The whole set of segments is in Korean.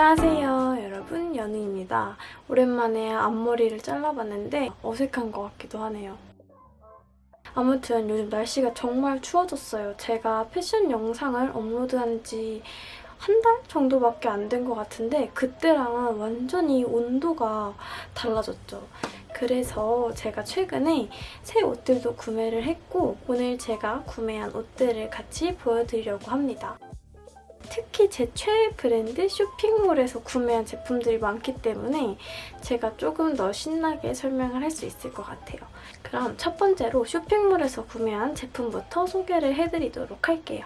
안녕하세요 여러분 연우입니다. 오랜만에 앞머리를 잘라봤는데 어색한 것 같기도 하네요. 아무튼 요즘 날씨가 정말 추워졌어요. 제가 패션 영상을 업로드한 지 한 달 정도밖에 안 된 것 같은데 그때랑은 완전히 온도가 달라졌죠. 그래서 제가 최근에 새 옷들도 구매를 했고 오늘 제가 구매한 옷들을 같이 보여드리려고 합니다. 특히 제 최애 브랜드 쇼핑몰에서 구매한 제품들이 많기 때문에 제가 조금 더 신나게 설명을 할 수 있을 것 같아요. 그럼 첫 번째로 쇼핑몰에서 구매한 제품부터 소개를 해드리도록 할게요.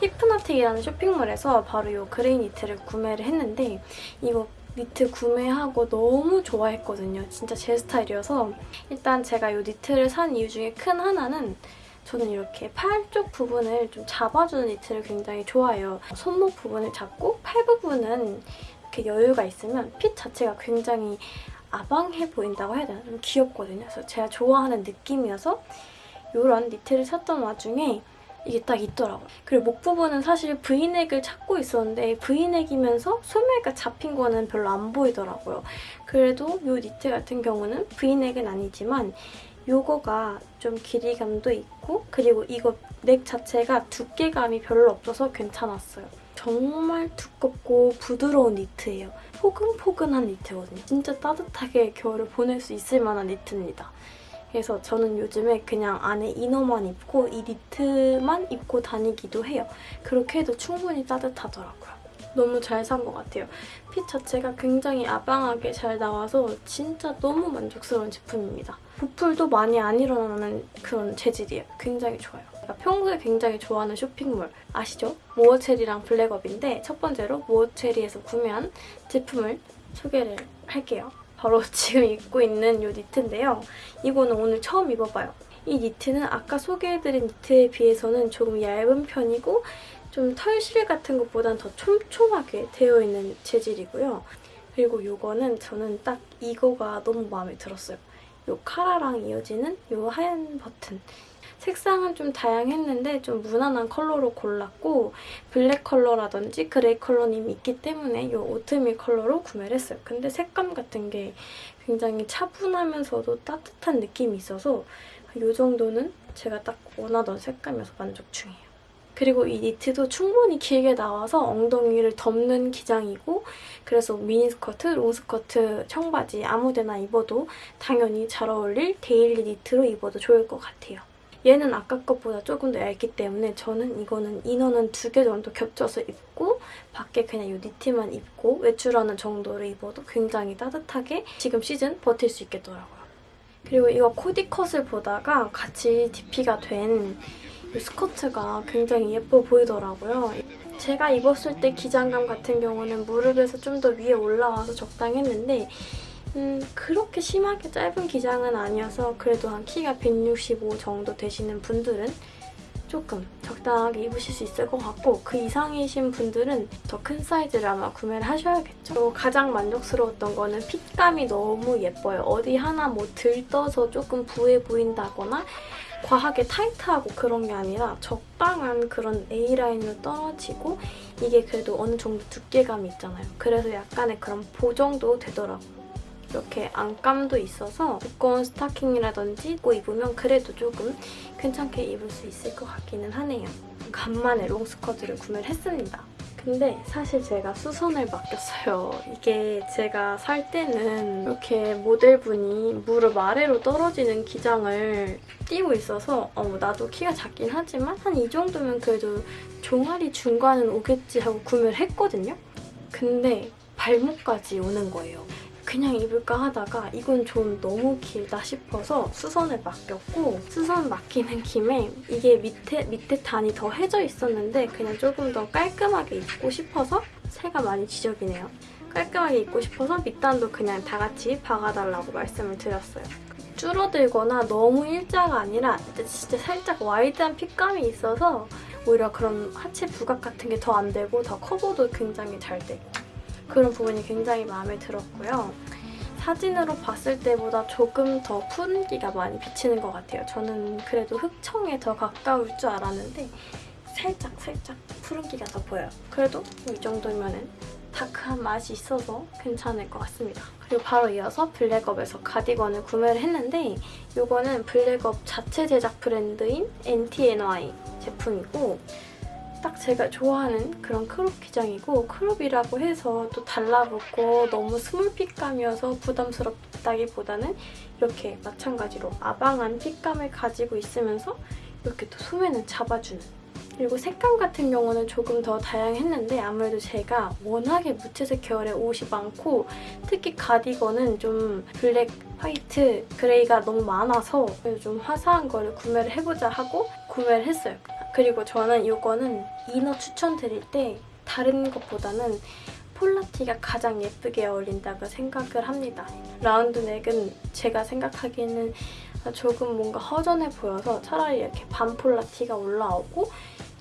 히프나틱이라는 쇼핑몰에서 바로 이 그레이 니트를 구매를 했는데 이거 니트 구매하고 너무 좋아했거든요. 진짜 제 스타일이어서 일단 제가 이 니트를 산 이유 중에 큰 하나는 저는 이렇게 팔 쪽 부분을 좀 잡아주는 니트를 굉장히 좋아해요. 손목 부분을 잡고 팔 부분은 이렇게 여유가 있으면 핏 자체가 굉장히 아방해 보인다고 해야 되나? 좀 귀엽거든요. 그래서 제가 좋아하는 느낌이어서 이런 니트를 샀던 와중에 이게 딱 있더라고요. 그리고 목 부분은 사실 브이넥을 찾고 있었는데 브이넥이면서 소매가 잡힌 거는 별로 안 보이더라고요. 그래도 이 니트 같은 경우는 브이넥은 아니지만 요거가 좀 길이감도 있고 그리고 이거 넥 자체가 두께감이 별로 없어서 괜찮았어요. 정말 두껍고 부드러운 니트예요. 포근포근한 니트거든요. 진짜 따뜻하게 겨울을 보낼 수 있을 만한 니트입니다. 그래서 저는 요즘에 그냥 안에 이너만 입고 이 니트만 입고 다니기도 해요. 그렇게 해도 충분히 따뜻하더라고요. 너무 잘 산 것 같아요. 핏 자체가 굉장히 아방하게 잘 나와서 진짜 너무 만족스러운 제품입니다. 부풀도 많이 안 일어나는 그런 재질이에요. 굉장히 좋아요. 제가 평소에 굉장히 좋아하는 쇼핑몰 아시죠? 모어체리랑 블랙업인데 첫 번째로 모어체리에서 구매한 제품을 소개를 할게요. 바로 지금 입고 있는 이 니트인데요. 이거는 오늘 처음 입어봐요. 이 니트는 아까 소개해드린 니트에 비해서는 조금 얇은 편이고 좀 털실 같은 것보단 더 촘촘하게 되어 있는 재질이고요. 그리고 이거는 저는 딱 이거가 너무 마음에 들었어요. 이 카라랑 이어지는 이 하얀 버튼. 색상은 좀 다양했는데 좀 무난한 컬러로 골랐고 블랙 컬러라든지 그레이 컬러는 이미 있기 때문에 이 오트밀 컬러로 구매를 했어요. 근데 색감 같은 게 굉장히 차분하면서도 따뜻한 느낌이 있어서 이 정도는 제가 딱 원하던 색감이어서 만족 중이에요. 그리고 이 니트도 충분히 길게 나와서 엉덩이를 덮는 기장이고 그래서 미니스커트, 롱스커트, 청바지 아무데나 입어도 당연히 잘 어울릴 데일리 니트로 입어도 좋을 것 같아요. 얘는 아까 것보다 조금 더 얇기 때문에 저는 이거는 이너는 두 개 정도 겹쳐서 입고 밖에 그냥 이 니트만 입고 외출하는 정도로 입어도 굉장히 따뜻하게 지금 시즌 버틸 수 있겠더라고요. 그리고 이거 코디컷을 보다가 같이 DP가 된 스커트가 굉장히 예뻐 보이더라고요. 제가 입었을 때 기장감 같은 경우는 무릎에서 좀 더 위에 올라와서 적당했는데 음, 그렇게 심하게 짧은 기장은 아니어서 그래도 한 키가 165 정도 되시는 분들은 조금 적당하게 입으실 수 있을 것 같고 그 이상이신 분들은 더 큰 사이즈를 아마 구매를 하셔야겠죠. 가장 만족스러웠던 거는 핏감이 너무 예뻐요. 어디 하나 뭐 들떠서 조금 부해 보인다거나 과하게 타이트하고 그런 게 아니라 적당한 그런 A라인으로 떨어지고 이게 그래도 어느 정도 두께감이 있잖아요. 그래서 약간의 그런 보정도 되더라고요. 이렇게 안감도 있어서 두꺼운 스타킹이라든지 입고 입으면 그래도 조금 괜찮게 입을 수 있을 것 같기는 하네요. 간만에 롱스커트를 구매를 했습니다. 근데 사실 제가 수선을 맡겼어요. 이게 제가 살 때는 이렇게 모델분이 무릎 아래로 떨어지는 기장을 띄고 있어서 어, 나도 키가 작긴 하지만 한 이 정도면 그래도 종아리 중간은 오겠지 하고 구매를 했거든요. 근데 발목까지 오는 거예요. 그냥 입을까 하다가 이건 좀 너무 길다 싶어서 수선을 맡겼고 수선 맡기는 김에 이게 밑에 밑에 단이 더 해져 있었는데 그냥 조금 더 깔끔하게 입고 싶어서 새가 많이 지저귀네요. 깔끔하게 입고 싶어서 밑단도 그냥 다 같이 박아달라고 말씀을 드렸어요. 줄어들거나 너무 일자가 아니라 진짜 살짝 와이드한 핏감이 있어서 오히려 그런 하체 부각 같은 게 더 안 되고 더 커버도 굉장히 잘 되고 그런 부분이 굉장히 마음에 들었고요. 사진으로 봤을 때보다 조금 더 푸른기가 많이 비치는 것 같아요. 저는 그래도 흑청에 더 가까울 줄 알았는데 살짝 살짝 푸른기가 더 보여요. 그래도 이 정도면은 다크한 맛이 있어서 괜찮을 것 같습니다. 그리고 바로 이어서 블랙업에서 가디건을 구매를 했는데 이거는 블랙업 자체 제작 브랜드인 NTNY 제품이고 딱 제가 좋아하는 그런 크롭 기장이고 크롭이라고 해서 또 달라붙고 너무 스몰 핏감이어서 부담스럽다기보다는 이렇게 마찬가지로 아방한 핏감을 가지고 있으면서 이렇게 또 소매는 잡아주는 그리고 색감 같은 경우는 조금 더 다양했는데 아무래도 제가 워낙에 무채색 계열의 옷이 많고 특히 가디건은 좀 블랙, 화이트, 그레이가 너무 많아서 좀 화사한 거를 구매를 해보자 하고 구매를 했어요. 그리고 저는 이거는 이너 추천드릴 때 다른 것보다는 폴라티가 가장 예쁘게 어울린다고 생각을 합니다. 라운드 넥은 제가 생각하기에는 조금 뭔가 허전해 보여서 차라리 이렇게 반폴라티가 올라오고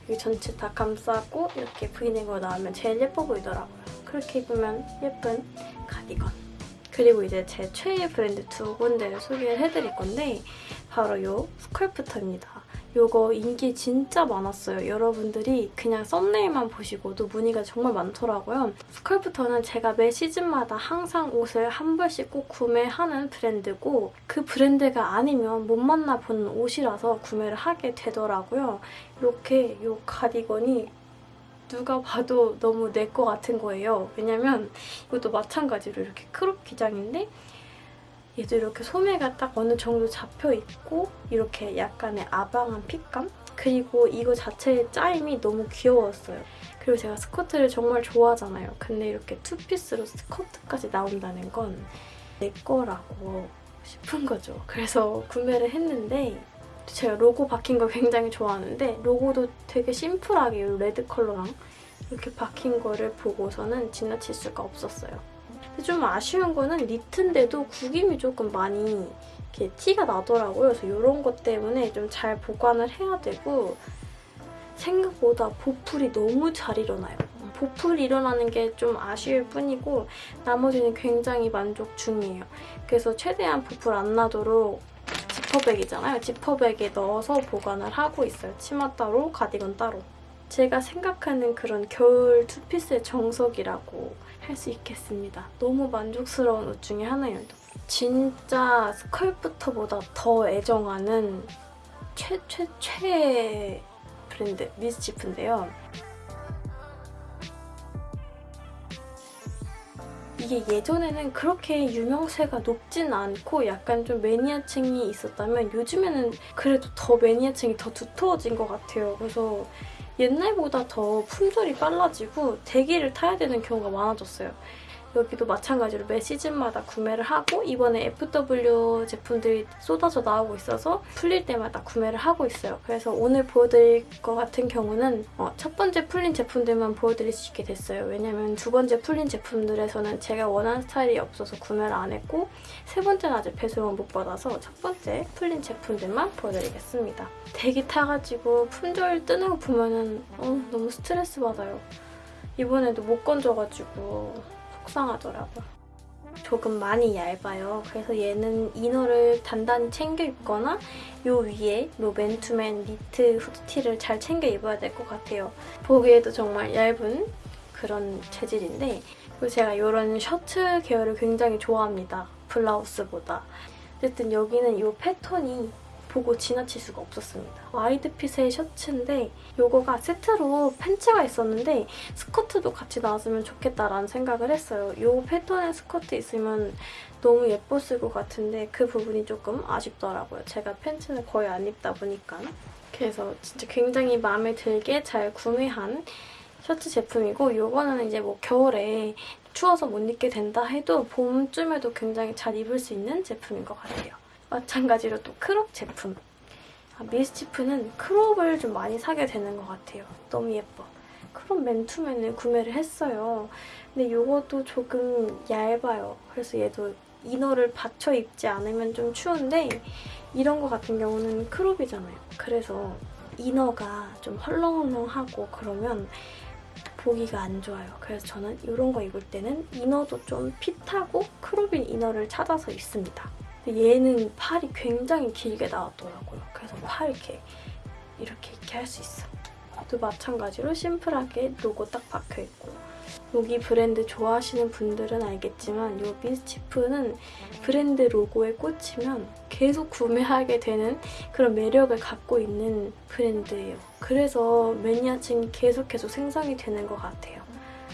여기 전체 다 감싸고 이렇게 브이넥으로 나오면 제일 예뻐 보이더라고요. 그렇게 입으면 예쁜 가디건. 그리고 이제 제 최애 브랜드 두 군데를 소개를 해드릴 건데 바로 이 스컬프터입니다. 이거 인기 진짜 많았어요. 여러분들이 그냥 썸네일만 보시고도 문의가 정말 많더라고요. 스컬프터는 제가 매 시즌마다 항상 옷을 한 벌씩 꼭 구매하는 브랜드고 그 브랜드가 아니면 못 만나보는 옷이라서 구매를 하게 되더라고요. 이렇게 이 가디건이 누가 봐도 너무 내 거 같은 거예요. 왜냐면 이것도 마찬가지로 이렇게 크롭 기장인데 얘도 이렇게 소매가 딱 어느 정도 잡혀있고 이렇게 약간의 아방한 핏감? 그리고 이거 자체의 짜임이 너무 귀여웠어요. 그리고 제가 스커트를 정말 좋아하잖아요. 근데 이렇게 투피스로 스커트까지 나온다는 건 내 거다 싶은 거죠. 그래서 구매를 했는데 제가 로고 박힌 걸 굉장히 좋아하는데 로고도 되게 심플하게 이 레드 컬러랑 이렇게 박힌 거를 보고서는 지나칠 수가 없었어요. 좀 아쉬운 거는 니트인데도 구김이 조금 많이 이렇게 티가 나더라고요. 그래서 이런 것 때문에 좀 잘 보관을 해야 되고 생각보다 보풀이 너무 잘 일어나요. 보풀 일어나는 게 좀 아쉬울 뿐이고 나머지는 굉장히 만족 중이에요. 그래서 최대한 보풀 안 나도록 지퍼백이잖아요. 지퍼백에 넣어서 보관을 하고 있어요. 치마 따로, 가디건 따로. 제가 생각하는 그런 겨울 투피스의 정석이라고 할 수 있겠습니다. 너무 만족스러운 옷 중에 하나예요. 진짜 스컬프터보다 더 애정하는 최, 최, 최 브랜드 미스치프인데요. 이게 예전에는 그렇게 유명세가 높진 않고 약간 좀 매니아층이 있었다면 요즘에는 그래도 더 매니아층이 더 두터워진 것 같아요. 그래서 옛날보다 더 품절이 빨라지고 대기를 타야 되는 경우가 많아졌어요. 여기도 마찬가지로 매 시즌마다 구매를 하고 이번에 FW 제품들이 쏟아져 나오고 있어서 풀릴 때마다 구매를 하고 있어요. 그래서 오늘 보여드릴 것 같은 경우는 어, 첫 번째 풀린 제품들만 보여드릴 수 있게 됐어요. 왜냐면 두 번째 풀린 제품들에서는 제가 원하는 스타일이 없어서 구매를 안 했고 세 번째는 아직 배송을 못 받아서 첫 번째 풀린 제품들만 보여드리겠습니다. 대기 타가지고 품절 뜨는 거 보면은 어, 너무 스트레스 받아요. 이번에도 못 건져가지고 속상하더라고요. 조금 많이 얇아요. 그래서 얘는 이너를 단단히 챙겨 입거나 요 위에 요 맨투맨 니트 후드티를 잘 챙겨 입어야 될 것 같아요. 보기에도 정말 얇은 그런 재질인데 그리고 제가 이런 셔츠 계열을 굉장히 좋아합니다. 블라우스보다. 어쨌든 여기는 이 패턴이 보고 지나칠 수가 없었습니다. 와이드핏의 셔츠인데 이거가 세트로 팬츠가 있었는데 스커트도 같이 나왔으면 좋겠다라는 생각을 했어요. 이 패턴의 스커트 있으면 너무 예뻤을 것 같은데 그 부분이 조금 아쉽더라고요. 제가 팬츠는 거의 안 입다 보니까. 그래서 진짜 굉장히 마음에 들게 잘 구매한 셔츠 제품이고 이거는 이제 뭐 겨울에 추워서 못 입게 된다 해도 봄쯤에도 굉장히 잘 입을 수 있는 제품인 것 같아요. 마찬가지로 또 크롭 제품. 아, 미스치프는 크롭을 좀 많이 사게 되는 것 같아요. 너무 예뻐. 크롭 맨투맨을 구매를 했어요. 근데 이것도 조금 얇아요. 그래서 얘도 이너를 받쳐 입지 않으면 좀 추운데 이런 거 같은 경우는 크롭이잖아요. 그래서 이너가 좀 헐렁헐렁하고 그러면 보기가 안 좋아요. 그래서 저는 이런 거 입을 때는 이너도 좀 핏하고 크롭인 이너를 찾아서 입습니다. 얘는 팔이 굉장히 길게 나왔더라고요. 그래서 팔 이렇게 이렇게 이렇게 할 수 있어. 또 마찬가지로 심플하게 로고 딱 박혀있고 여기 브랜드 좋아하시는 분들은 알겠지만 이 미스치프는 브랜드 로고에 꽂히면 계속 구매하게 되는 그런 매력을 갖고 있는 브랜드예요. 그래서 매니아층이 계속 계속 생성이 되는 것 같아요.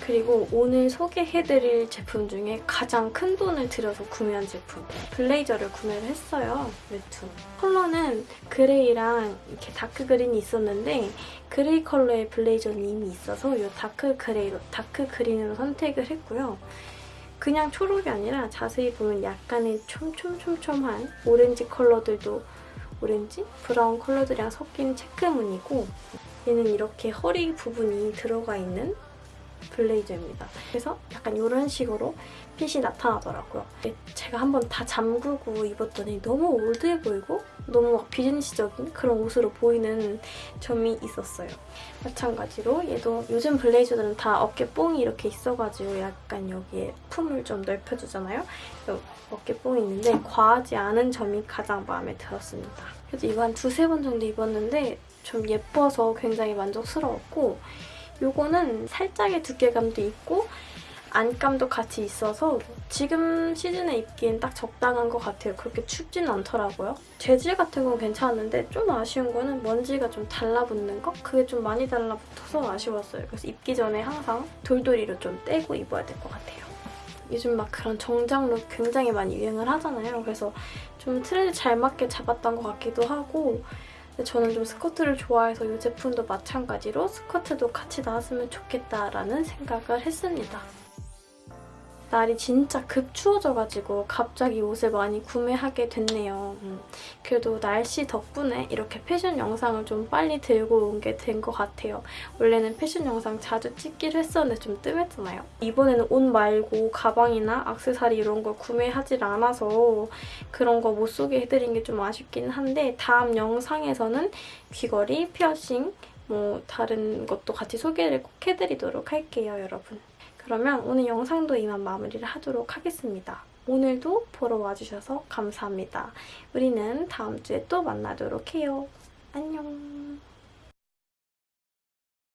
그리고 오늘 소개해드릴 제품 중에 가장 큰 돈을 들여서 구매한 제품 블레이저를 구매를 했어요 웹툰 컬러는 그레이랑 이렇게 다크 그린이 있었는데 그레이 컬러의 블레이저는 이미 있어서 이 다크 그레이로 다크 그린으로 선택을 했고요 그냥 초록이 아니라 자세히 보면 약간의 촘촘촘촘한 오렌지 컬러들도 오렌지? 브라운 컬러들이랑 섞인 체크무늬고 얘는 이렇게 허리 부분이 들어가 있는 블레이저입니다. 그래서 약간 이런 식으로 핏이 나타나더라고요. 제가 한번 다 잠그고 입었더니 너무 올드해 보이고 너무 막 비즈니스적인 그런 옷으로 보이는 점이 있었어요. 마찬가지로 얘도 요즘 블레이저들은 다 어깨 뽕이 이렇게 있어가지고 약간 여기에 품을 좀 넓혀주잖아요. 어깨 뽕이 있는데 과하지 않은 점이 가장 마음에 들었습니다. 그래서 이거 한 두세 번 정도 입었는데 좀 예뻐서 굉장히 만족스러웠고 요거는 살짝의 두께감도 있고 안감도 같이 있어서 지금 시즌에 입기엔 딱 적당한 것 같아요. 그렇게 춥지는 않더라고요. 재질 같은 건 괜찮은데 좀 아쉬운 거는 먼지가 좀 달라붙는 거? 그게 좀 많이 달라붙어서 아쉬웠어요. 그래서 입기 전에 항상 돌돌이로 좀 떼고 입어야 될 것 같아요. 요즘 막 그런 정장 룩 굉장히 많이 유행을 하잖아요. 그래서 좀 트렌드 잘 맞게 잡았던 것 같기도 하고 저는 좀 스커트를 좋아해서 이 제품도 마찬가지로 스커트도 같이 나왔으면 좋겠다라는 생각을 했습니다. 날이 진짜 급 추워져가지고 갑자기 옷을 많이 구매하게 됐네요. 음, 그래도 날씨 덕분에 이렇게 패션 영상을 좀 빨리 들고 온 게 된 것 같아요. 원래는 패션 영상 자주 찍기를 했었는데 좀 뜸했잖아요. 이번에는 옷 말고 가방이나 악세사리 이런 걸 구매하질 않아서 그런 거 못 소개해드린 게 좀 아쉽긴 한데 다음 영상에서는 귀걸이, 피어싱, 뭐 다른 것도 같이 소개를 꼭 해드리도록 할게요, 여러분. 그러면 오늘 영상도 이만 마무리를 하도록 하겠습니다. 오늘도 보러 와주셔서 감사합니다. 우리는 다음 주에 또 만나도록 해요. 안녕.